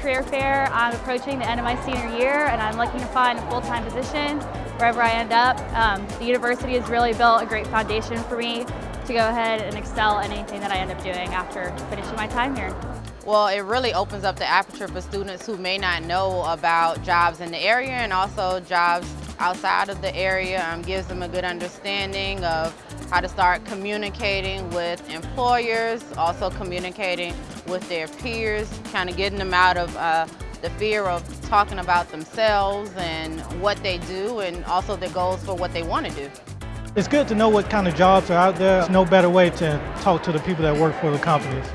career fair. I'm approaching the end of my senior year and I'm looking to find a full-time position wherever I end up. Um, the university has really built a great foundation for me to go ahead and excel at anything that I end up doing after finishing my time here. Well, it really opens up the aperture for students who may not know about jobs in the area and also jobs outside of the area. Um, gives them a good understanding of how to start communicating with employers, also communicating with their peers, kind of getting them out of uh, the fear of talking about themselves and what they do and also their goals for what they want to do. It's good to know what kind of jobs are out there. There's no better way to talk to the people that work for the companies.